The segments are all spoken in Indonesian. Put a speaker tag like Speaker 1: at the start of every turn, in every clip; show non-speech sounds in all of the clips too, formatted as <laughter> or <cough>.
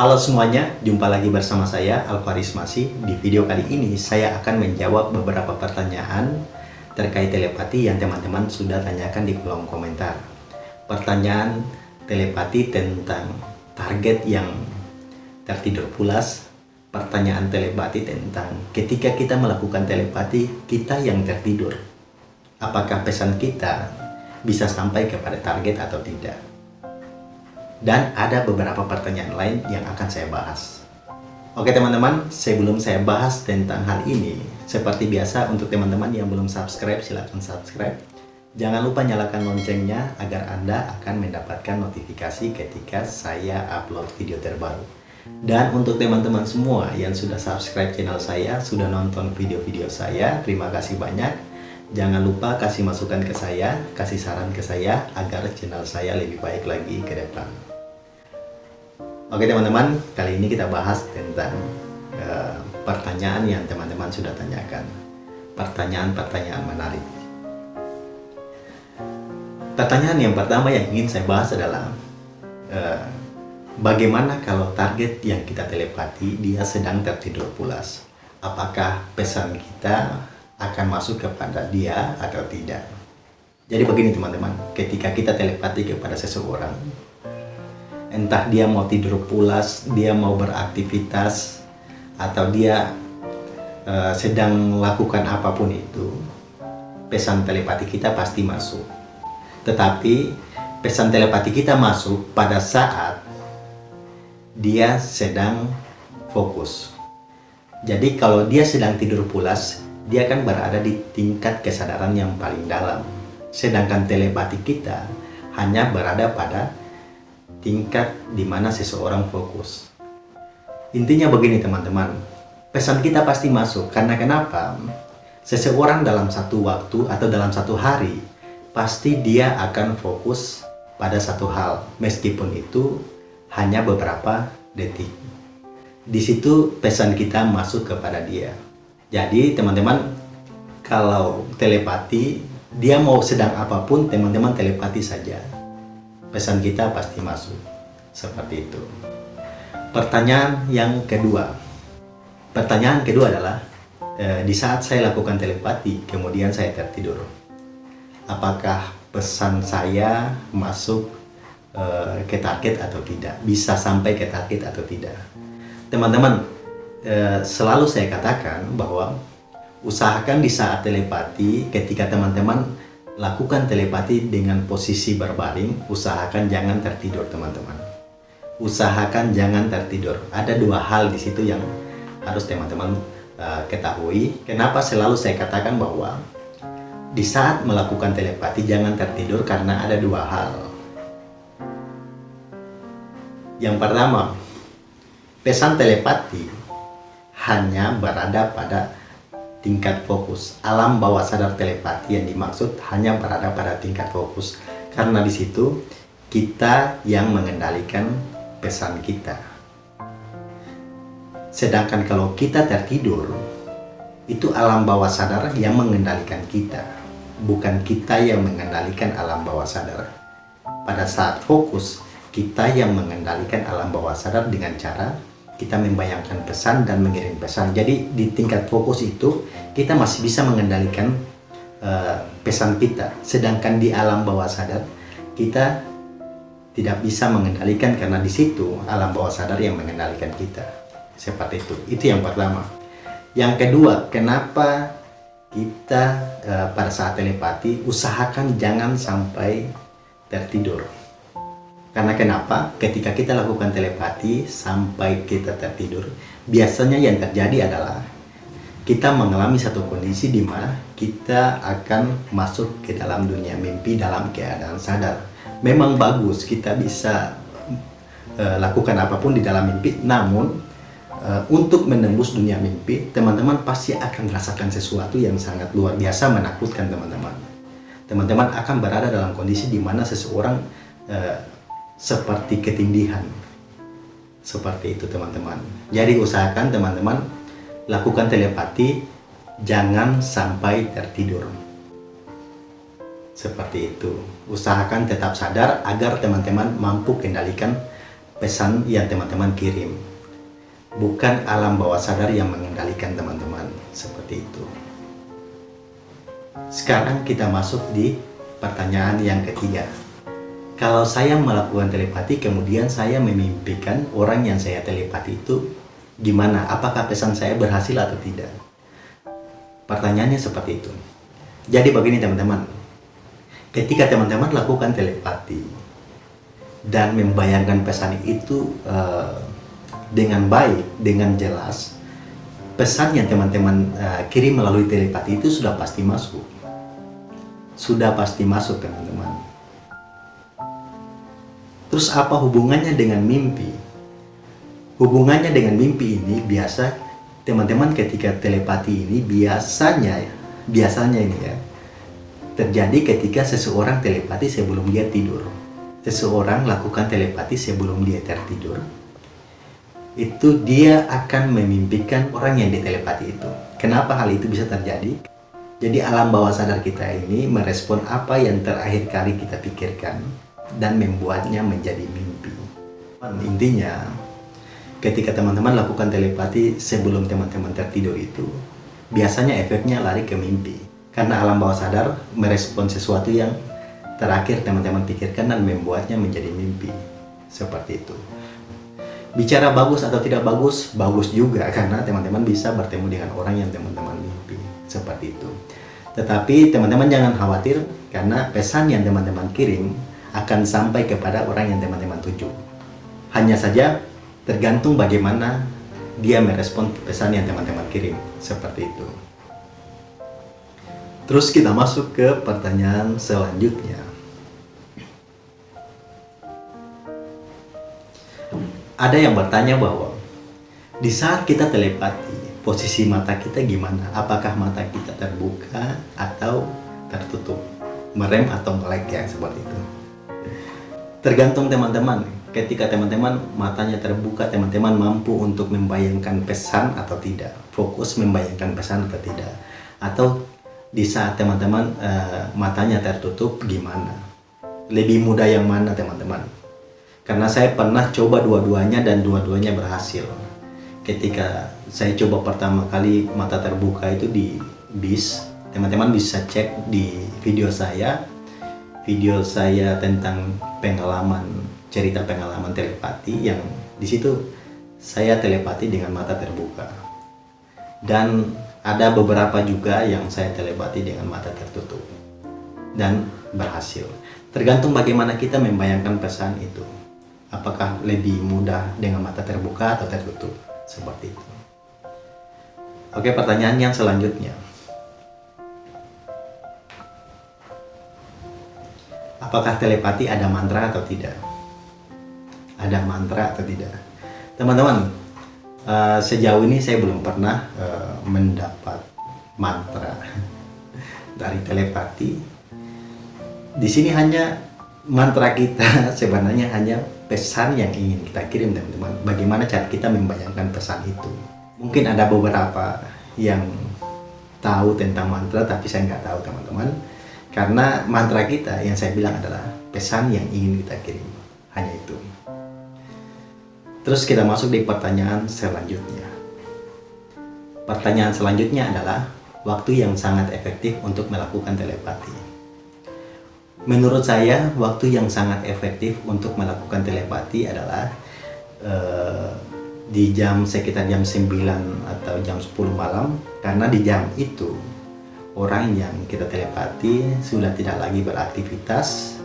Speaker 1: Halo semuanya, jumpa lagi bersama saya Alvaris Masih. Di video kali ini saya akan menjawab beberapa pertanyaan terkait telepati yang teman-teman sudah tanyakan di kolom komentar. Pertanyaan telepati tentang target yang tertidur pulas, pertanyaan telepati tentang ketika kita melakukan telepati, kita yang tertidur. Apakah pesan kita bisa sampai kepada target atau tidak? Dan ada beberapa pertanyaan lain yang akan saya bahas. Oke teman-teman, sebelum saya bahas tentang hal ini, seperti biasa untuk teman-teman yang belum subscribe, silahkan subscribe. Jangan lupa nyalakan loncengnya agar Anda akan mendapatkan notifikasi ketika saya upload video terbaru. Dan untuk teman-teman semua yang sudah subscribe channel saya, sudah nonton video-video saya, terima kasih banyak. Jangan lupa kasih masukan ke saya, kasih saran ke saya agar channel saya lebih baik lagi ke depan. Oke teman-teman, kali ini kita bahas tentang uh, pertanyaan yang teman-teman sudah tanyakan. Pertanyaan-pertanyaan menarik. Pertanyaan yang pertama yang ingin saya bahas adalah uh, bagaimana kalau target yang kita telepati dia sedang tertidur pulas? Apakah pesan kita akan masuk kepada dia atau tidak? Jadi begini teman-teman, ketika kita telepati kepada seseorang, entah dia mau tidur pulas, dia mau beraktivitas, atau dia uh, sedang melakukan apa pun itu, pesan telepati kita pasti masuk. Tetapi pesan telepati kita masuk pada saat dia sedang fokus. Jadi kalau dia sedang tidur pulas, dia akan berada di tingkat kesadaran yang paling dalam. Sedangkan telepati kita hanya berada pada tingkat di mana seseorang fokus. Intinya begini teman-teman, pesan kita pasti masuk karena kenapa? Seseorang dalam satu waktu atau dalam satu hari, pasti dia akan fokus pada satu hal, meskipun itu hanya beberapa detik. Di situ pesan kita masuk kepada dia. Jadi teman-teman, kalau telepati, dia mau sedang apa pun, teman-teman telepati saja pesan kita pasti masuk. Seperti itu. Pertanyaan yang kedua. Pertanyaan kedua adalah, e, di saat saya lakukan telepati, kemudian saya tertidur. Apakah pesan saya masuk e, ke target atau tidak? Bisa sampai ke target atau tidak? Teman-teman, e, selalu saya katakan bahwa usahakan di saat telepati, ketika teman-teman lakukan telepati dengan posisi berbaring, usahakan jangan tertidur teman-teman. Usahakan jangan tertidur. Ada dua hal di situ yang harus teman-teman uh, ketahui. Kenapa selalu saya katakan bahwa di saat melakukan telepati jangan tertidur karena ada dua hal. Yang pertama, pesan telepati hanya berada pada tingkat fokus. Alam bawah sadar telepati yang dimaksud hanya berada pada tingkat fokus. Karena di situ kita yang mengendalikan pesan kita. Sedangkan kalau kita tertidur, itu alam bawah sadar yang mengendalikan kita. Bukan kita yang mengendalikan alam bawah sadar. Pada saat fokus, kita yang mengendalikan alam bawah sadar dengan cara kita membayangkan pesan dan mengirim pesan. Jadi di tingkat fokus itu kita masih bisa mengendalikan uh, pesan kita. Sedangkan di alam bawah sadar kita tidak bisa mengendalikan karena di situ alam bawah sadar yang mengendalikan kita. Seperti itu. Itu yang pertama. Yang kedua, kenapa kita uh, pada saat telepati usahakan jangan sampai tertidur karena kenapa? Ketika kita lakukan telepati sampai kita tertidur, biasanya yang terjadi adalah kita mengalami satu kondisi di mana kita akan masuk ke dalam dunia mimpi dalam keadaan sadar. Memang bagus kita bisa uh, lakukan apa pun di dalam mimpi, namun uh, untuk menembus dunia mimpi, teman-teman pasti akan merasakan sesuatu yang sangat luar biasa menakutkan teman-teman. Teman-teman akan berada dalam kondisi di mana seseorang uh, seperti ketindihan. Seperti itu teman-teman. Jadi usahakan teman-teman lakukan telepati jangan sampai tertidur. Seperti itu. Usahakan tetap sadar agar teman-teman mampu kendalikan pesan yang teman-teman kirim. Bukan alam bawah sadar yang mengendalikan teman-teman. Seperti itu. Sekarang kita masuk di pertanyaan yang ketiga. Kalau saya melakukan telepati, kemudian saya memimpikan orang yang saya telepati itu gimana? Apakah pesan saya berhasil atau tidak? Pertanyaannya seperti itu. Jadi begini teman-teman, ketika teman-teman lakukan telepati dan membayangkan pesan itu uh, dengan baik, dengan jelas, pesan yang teman-teman uh, kirim melalui telepati itu sudah pasti masuk. Sudah pasti masuk teman-teman. Terus apa hubungannya dengan mimpi? Hubungannya dengan mimpi ini biasa teman-teman ketika telepati ini biasanya biasanya ini ya terjadi ketika seseorang telepati sebelum dia tidur. Seseorang lakukan telepati sebelum dia tertidur. Itu dia akan memimpikan orang yang ditelepati itu. Kenapa hal itu bisa terjadi? Jadi alam bawah sadar kita ini merespon apa yang terakhir kali kita pikirkan dan membuatnya menjadi mimpi. Intinya, ketika teman-teman lakukan telepati sebelum teman-teman tertidur itu, biasanya efeknya lari ke mimpi karena alam bawah sadar merespon sesuatu yang terakhir teman-teman pikirkan dan membuatnya menjadi mimpi. Seperti itu. Bicara bagus atau tidak bagus, bagus juga <laughs> karena teman-teman bisa bertemu dengan orang yang teman-teman mimpi. Seperti itu. Tetapi teman-teman jangan khawatir karena pesan yang teman-teman kirim akan sampai kepada orang yang teman-teman tuju. Hanya saja tergantung bagaimana dia merespon pesan yang teman-teman kirim. Seperti itu. Terus kita masuk ke pertanyaan selanjutnya. Ada yang bertanya bahwa di saat kita telepati, posisi mata kita gimana? Apakah mata kita terbuka atau tertutup? Merem atau melek ya, seperti itu. Tergantung teman-teman. Ketika teman-teman matanya terbuka, teman-teman mampu untuk membayangkan pesan atau tidak. Fokus membayangkan pesan atau tidak. Atau di saat teman-teman uh, matanya tertutup gimana? Lebih mudah yang mana teman-teman? Karena saya pernah coba dua-duanya dan dua-duanya berhasil. Ketika saya coba pertama kali mata terbuka itu di bis, teman-teman bisa cek di video saya, video saya tentang pengalaman cerita pengalaman telepati yang di situ saya telepati dengan mata terbuka. Dan ada beberapa juga yang saya telepati dengan mata tertutup dan berhasil. Tergantung bagaimana kita membayangkan pesan itu. Apakah lebih mudah dengan mata terbuka atau tertutup? Seperti itu. Oke, pertanyaan yang selanjutnya. Apakah telepati ada mantra atau tidak? Ada mantra atau tidak? Teman-teman, uh, sejauh ini saya belum pernah uh, mendapat mantra <laughs> dari telepati. Di sini hanya mantra kita <laughs> sebenarnya hanya pesan yang ingin kita kirim teman-teman. Bagaimana cara kita membayangkan pesan itu. Mungkin ada beberapa yang tahu tentang mantra tapi saya nggak tahu teman-teman. Karena mantra kita yang saya bilang adalah pesan yang ingin kita kirim. Hanya itu. Terus kita masuk di pertanyaan selanjutnya. Pertanyaan selanjutnya adalah waktu yang sangat efektif untuk melakukan telepati. Menurut saya, waktu yang sangat efektif untuk melakukan telepati adalah uh, di jam sekitar jam 9 atau jam 10 malam karena di jam itu orang yang kita telepati sudah tidak lagi beraktivitas,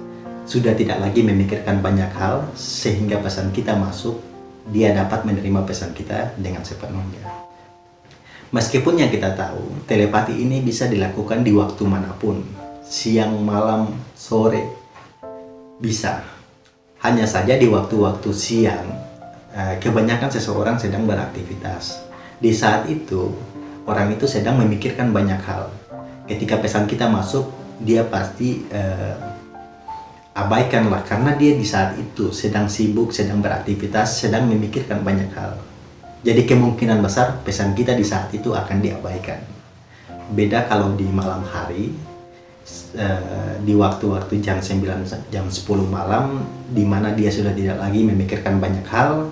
Speaker 1: sudah tidak lagi memikirkan banyak hal sehingga pesan kita masuk dia dapat menerima pesan kita dengan sepenuhnya. Meskipun yang kita tahu, telepati ini bisa dilakukan di waktu mana pun, siang, malam, sore, bisa. Hanya saja di waktu-waktu siang, eh, kebanyakan seseorang sedang beraktivitas. Di saat itu, orang itu sedang memikirkan banyak hal. Ketika pesan kita masuk, dia pasti uh, abaikanlah karena dia di saat itu sedang sibuk, sedang beraktivitas, sedang memikirkan banyak hal. Jadi kemungkinan besar pesan kita di saat itu akan diabaikan. Beda kalau di malam hari, uh, di waktu-waktu jam 9 jam 10 malam di mana dia sudah tidak lagi memikirkan banyak hal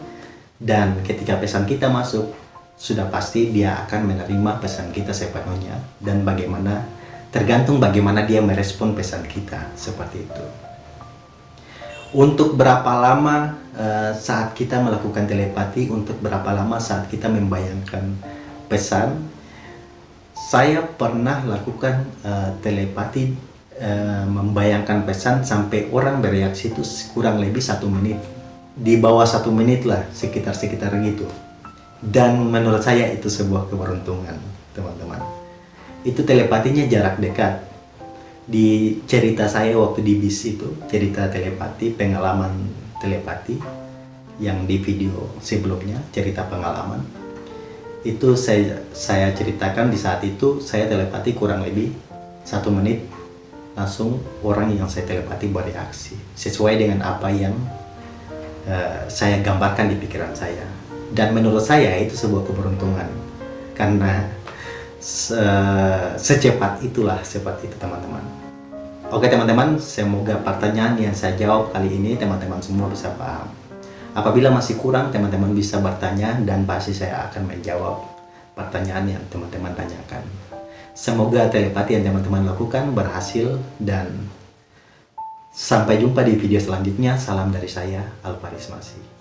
Speaker 1: dan ketika pesan kita masuk sudah pasti dia akan menerima pesan kita sepenuhnya dan bagaimana tergantung bagaimana dia merespon pesan kita seperti itu. Untuk berapa lama uh, saat kita melakukan telepati untuk berapa lama saat kita membayangkan pesan saya pernah lakukan uh, telepati uh, membayangkan pesan sampai orang bereaksi itu kurang lebih satu menit. Di bawah satu menit lah sekitar sekitar gitu dan menurut saya itu sebuah keberuntungan teman-teman. Itu telepatinya jarak dekat. Di cerita saya waktu di bis itu cerita telepati pengalaman telepati yang di video sebelumnya cerita pengalaman itu saya saya ceritakan di saat itu saya telepati kurang lebih satu menit langsung orang yang saya telepati bereaksi sesuai dengan apa yang uh, saya gambarkan di pikiran saya dan menurut saya itu sebuah keberuntungan. Karena se secepat itulah seperti itu teman-teman. Oke teman-teman semoga pertanyaan yang saya jawab kali ini teman-teman semua bisa paham. Apabila masih kurang teman-teman bisa bertanya dan pasti saya akan menjawab pertanyaan yang teman-teman tanyakan. Semoga telepati yang teman-teman lakukan berhasil dan sampai jumpa di video selanjutnya. Salam dari saya Alvaris Masih